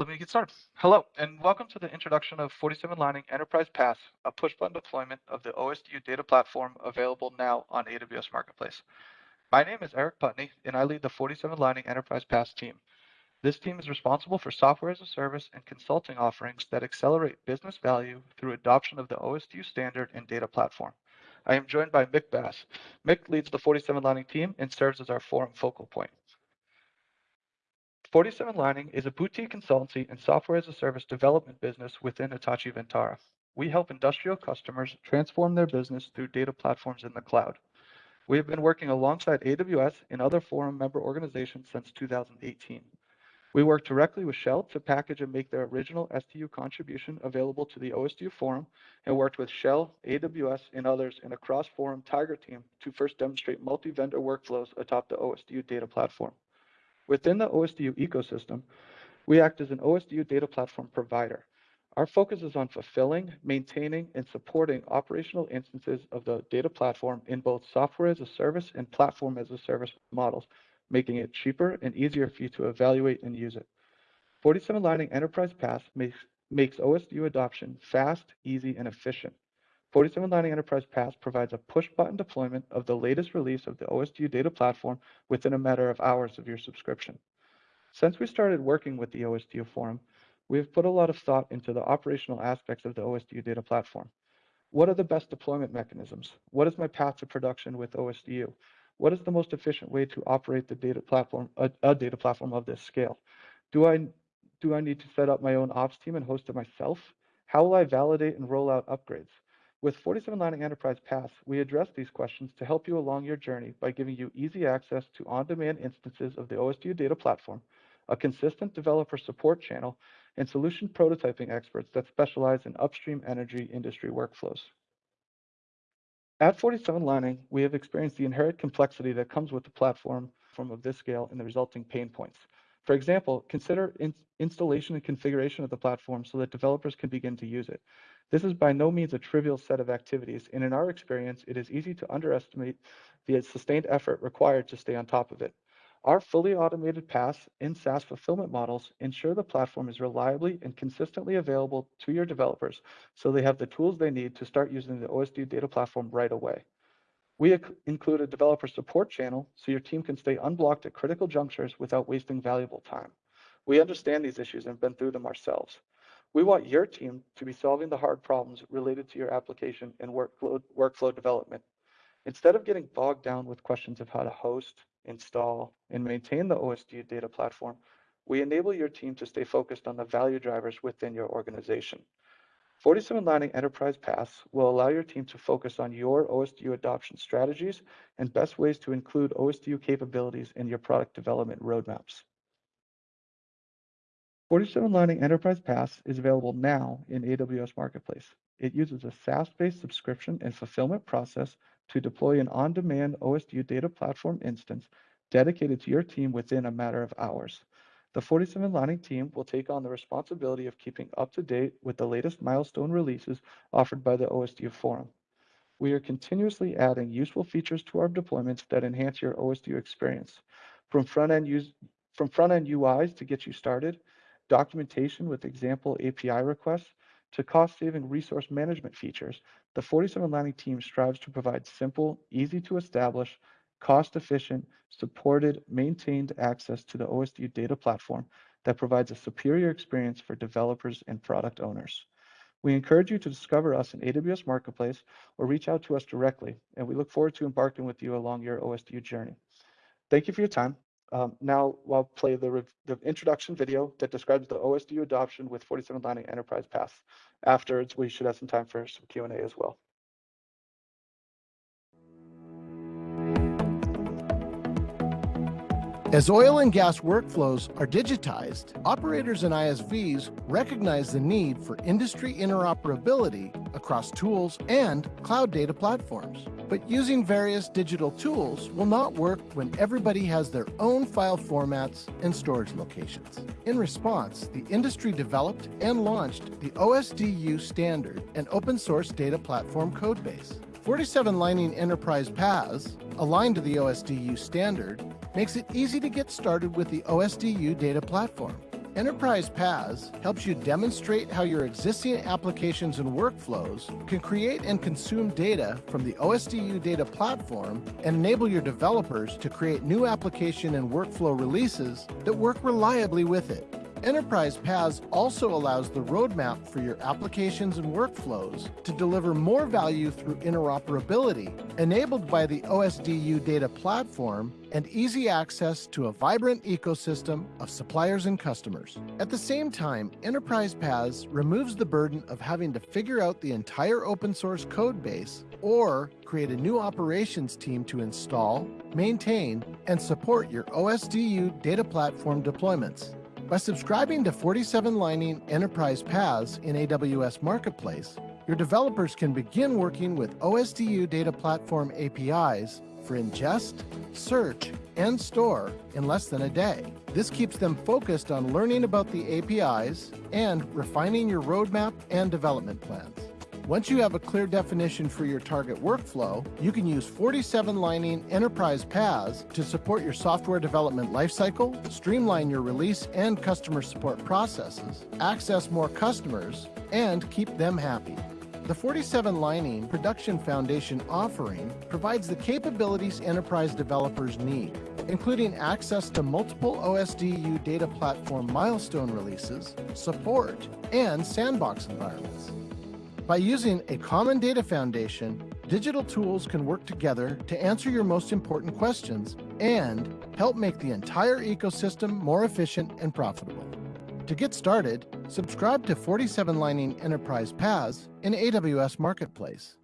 let me get started. Hello, and welcome to the introduction of 47 Lining Enterprise PaaS, a push-button deployment of the OSDU data platform available now on AWS Marketplace. My name is Eric Putney, and I lead the 47 Lining Enterprise PaaS team. This team is responsible for software as a service and consulting offerings that accelerate business value through adoption of the OSDU standard and data platform. I am joined by Mick Bass. Mick leads the 47 Lining team and serves as our forum focal point. 47 Lining is a boutique consultancy and software as a service development business within Hitachi Vantara. We help industrial customers transform their business through data platforms in the cloud. We have been working alongside AWS and other forum member organizations since 2018. We work directly with Shell to package and make their original SDU contribution available to the OSDU forum and worked with Shell, AWS, and others in a cross-forum Tiger team to first demonstrate multi-vendor workflows atop the OSDU data platform. Within the OSDU ecosystem, we act as an OSDU data platform provider. Our focus is on fulfilling, maintaining, and supporting operational instances of the data platform in both software as a service and platform as a service models, making it cheaper and easier for you to evaluate and use it. 47 Lining Enterprise PaaS makes, makes OSDU adoption fast, easy, and efficient. 47 Lining Enterprise PaaS provides a push-button deployment of the latest release of the OSDU data platform within a matter of hours of your subscription. Since we started working with the OSDU forum, we have put a lot of thought into the operational aspects of the OSDU data platform. What are the best deployment mechanisms? What is my path to production with OSDU? What is the most efficient way to operate the data platform, a, a data platform of this scale? Do I, do I need to set up my own ops team and host it myself? How will I validate and roll out upgrades? With 47 Lining Enterprise PaaS, we address these questions to help you along your journey by giving you easy access to on-demand instances of the OSDU data platform, a consistent developer support channel, and solution prototyping experts that specialize in upstream energy industry workflows. At 47 Lining, we have experienced the inherent complexity that comes with the platform of this scale and the resulting pain points. For example, consider in installation and configuration of the platform so that developers can begin to use it. This is by no means a trivial set of activities, and in our experience, it is easy to underestimate the sustained effort required to stay on top of it. Our fully automated PaaS and SaaS fulfillment models ensure the platform is reliably and consistently available to your developers so they have the tools they need to start using the OSD data platform right away. We include a developer support channel so your team can stay unblocked at critical junctures without wasting valuable time. We understand these issues and have been through them ourselves. We want your team to be solving the hard problems related to your application and workflow, workflow development. Instead of getting bogged down with questions of how to host, install, and maintain the OSDU data platform, we enable your team to stay focused on the value drivers within your organization. 47 Lining Enterprise PaaS will allow your team to focus on your OSDU adoption strategies and best ways to include OSDU capabilities in your product development roadmaps. 47 Lining Enterprise PaaS is available now in AWS Marketplace. It uses a SaaS-based subscription and fulfillment process to deploy an on-demand OSDU data platform instance dedicated to your team within a matter of hours. The 47 Lining team will take on the responsibility of keeping up to date with the latest milestone releases offered by the OSDU forum. We are continuously adding useful features to our deployments that enhance your OSDU experience. From front-end from front-end UIs to get you started, documentation with example API requests, to cost-saving resource management features, the 47 Lining team strives to provide simple, easy to establish, cost-efficient, supported, maintained access to the OSDU data platform that provides a superior experience for developers and product owners. We encourage you to discover us in AWS Marketplace or reach out to us directly, and we look forward to embarking with you along your OSDU journey. Thank you for your time. Um, now I'll play the, the introduction video that describes the OSDU adoption with 47 Lining Enterprise PaaS. Afterwards, we should have some time for some Q&A as well. As oil and gas workflows are digitized, operators and ISVs recognize the need for industry interoperability across tools and cloud data platforms. But using various digital tools will not work when everybody has their own file formats and storage locations. In response, the industry developed and launched the OSDU standard and open source data platform codebase. 47 Lining Enterprise PaaS, aligned to the OSDU standard, makes it easy to get started with the OSDU data platform Enterprise PaaS helps you demonstrate how your existing applications and workflows can create and consume data from the OSDU data platform and enable your developers to create new application and workflow releases that work reliably with it. Enterprise PaaS also allows the roadmap for your applications and workflows to deliver more value through interoperability, enabled by the OSDU data platform and easy access to a vibrant ecosystem of suppliers and customers. At the same time, Enterprise PaaS removes the burden of having to figure out the entire open source code base or create a new operations team to install, maintain, and support your OSDU data platform deployments. By subscribing to 47 Lining Enterprise PaaS in AWS Marketplace, your developers can begin working with OSDU Data Platform APIs for ingest, search, and store in less than a day. This keeps them focused on learning about the APIs and refining your roadmap and development plans. Once you have a clear definition for your target workflow, you can use 47 Lining Enterprise PaaS to support your software development lifecycle, streamline your release and customer support processes, access more customers, and keep them happy. The 47 Lining Production Foundation offering provides the capabilities enterprise developers need, including access to multiple OSDU data platform milestone releases, support, and sandbox environments. By using a common data foundation, digital tools can work together to answer your most important questions and help make the entire ecosystem more efficient and profitable. To get started, subscribe to 47 Lining Enterprise PaaS in AWS Marketplace.